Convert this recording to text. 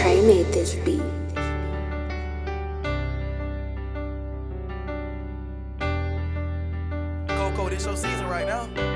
which made this beat. Coco, this your season right now.